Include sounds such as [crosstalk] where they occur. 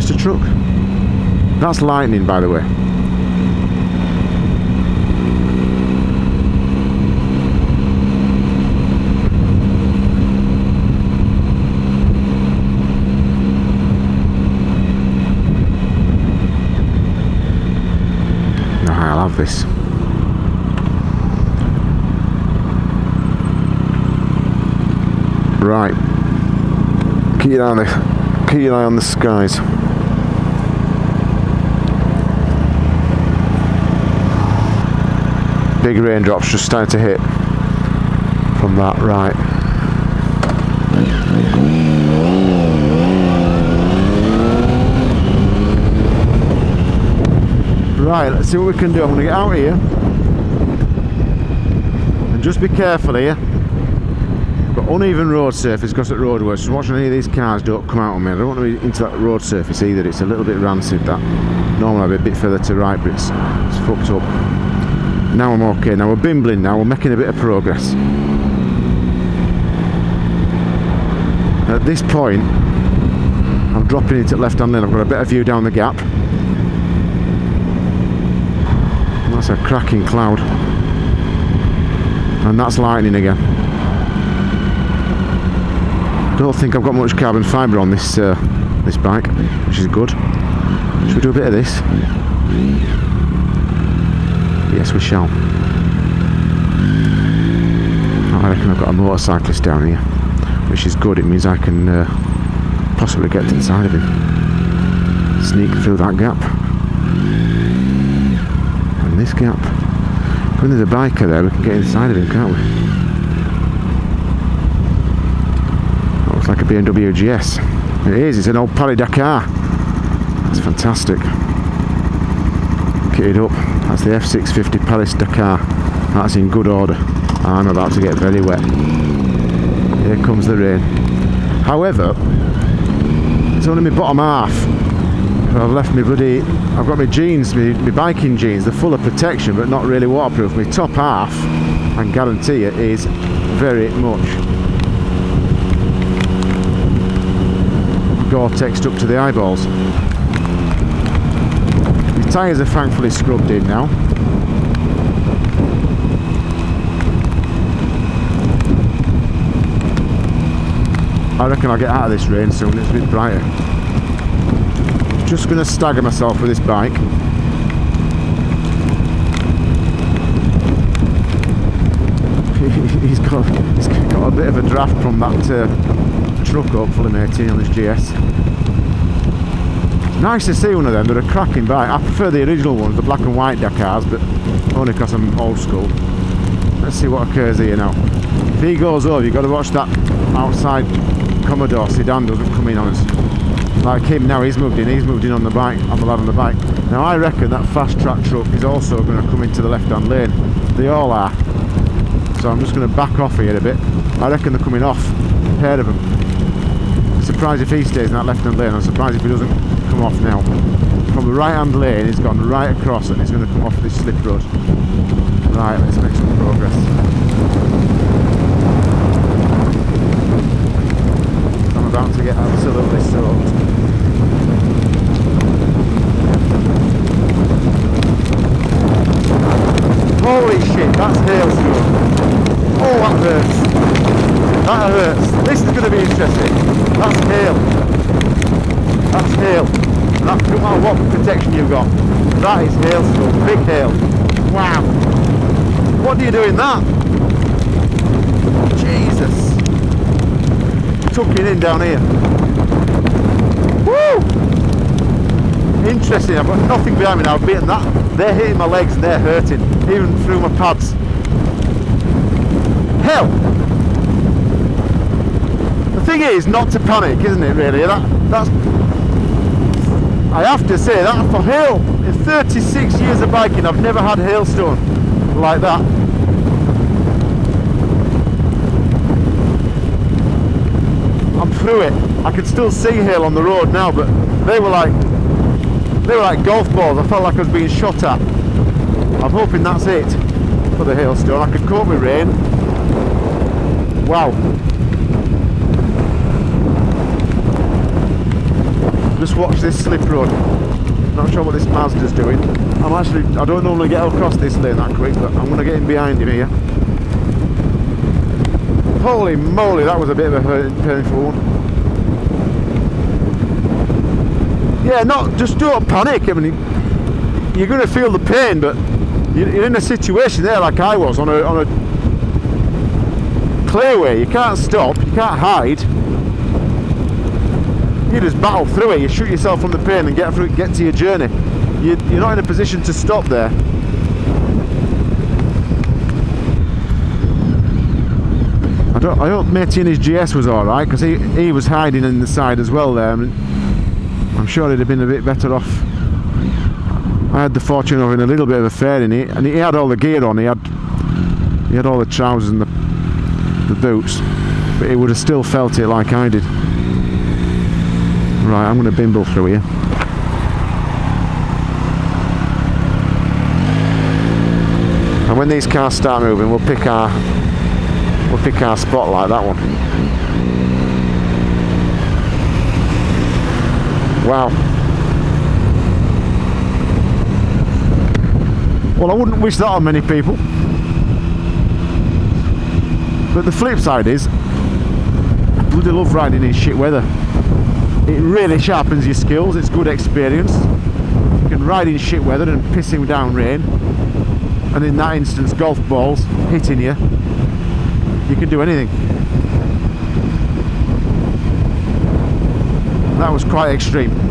just Mr truck. That's lightning, by the way. I'll this. Right. Keep eye on the, keep your eye on the skies. Big raindrops just starting to hit from that right. Right, let's see what we can do. I'm going to get out here. And just be careful here. Uneven road surface because at roadworks. Just watching any of these cars don't come out on me. I don't want to be into that road surface either. It's a little bit rancid that. Normally I'd be a bit further to right, but it's, it's fucked up. Now I'm okay. Now we're bimbling now. We're making a bit of progress. At this point, I'm dropping into left-hand lane. I've got a better view down the gap. That's a cracking cloud. And that's lightning again. I don't think I've got much carbon fibre on this uh, this bike, which is good. Should we do a bit of this? Yes, we shall. I reckon I've got a motorcyclist down here, which is good. It means I can uh, possibly get to the side of him. Sneak through that gap. And this gap. When there's a biker there, we can get inside of him, can't we? That looks like a BMW GS. It is, it's an old Paris Dakar. That's fantastic. Kitted up. That's the F650 Paris Dakar. That's in good order. Ah, I'm about to get very wet. Here comes the rain. However, it's only my bottom half. I've left my bloody, I've got my jeans, my, my biking jeans, they're full of protection but not really waterproof. My top half, I can guarantee it, is very much Gore-Tex up to the eyeballs. The tyres are thankfully scrubbed in now. I reckon I'll get out of this rain soon, it's a bit brighter. Just going to stagger myself with this bike. [laughs] he's got he's got a bit of a draft from that uh, truck hopefully matey on his GS. Nice to see one of them, they're a cracking bike. I prefer the original ones, the black and white Dakars, but only because I'm old school. Let's see what occurs here now. If he goes over, you've got to watch that outside Commodore sedan doesn't come in on us. Like him now, he's moved in, he's moved in on the bike, on the lad on the bike. Now I reckon that fast track truck is also going to come into the left hand lane. They all are. So I'm just going to back off here a bit. I reckon they're coming off, a pair of them. Surprised if he stays in that left hand lane, I'm surprised if he doesn't come off now. From the right hand lane, he's gone right across and he's going to come off this slip road. Right, let's make some progress. I'm about to get absolutely soaked. Holy shit, that's hailstone. Oh, that hurts. That hurts. This is going to be interesting. That's hail. That's hail. And that doesn't matter what protection you've got. That is hailstone. Big hail. Wow. What do you do in that? Jesus. Tucking in down here. Woo! Interesting, I've got nothing behind me now, I've beaten that. They're hitting my legs and they're hurting, even through my pads. Hell! The thing is not to panic, isn't it really? That, that's, I have to say that for hail, in 36 years of biking I've never had hailstone like that. I'm through it. I can still see hail on the road now, but they were like they were like golf balls. I felt like I was being shot at. I'm hoping that's it for the hailstone. I could cope with rain. Wow. Just watch this slip road. Not sure what this Mazda's doing. I'm actually, I don't normally get across this lane that quick, but I'm going to get in behind him here. Holy moly, that was a bit of a painful one. Yeah, not, just don't panic. I mean, you're going to feel the pain, but you're in a situation there like I was on a, on a clearway. You can't stop, you can't hide you just battle through it. You shoot yourself from the pain and get through, get to your journey. You, you're not in a position to stop there. I don't. I hope Matey in his GS was all right because he he was hiding in the side as well there. I I'm sure he'd have been a bit better off. I had the fortune of having a little bit of a fairing, and he had all the gear on. He had he had all the trousers and the the boots, but he would have still felt it like I did. Right, I'm going to bimble through here. And when these cars start moving, we'll pick our we'll pick our spot like that one. Wow. Well, I wouldn't wish that on many people. But the flip side is, I bloody love riding in shit weather it really sharpens your skills it's good experience. You can ride in shit weather and pissing down rain and in that instance golf balls hitting you. You can do anything. That was quite extreme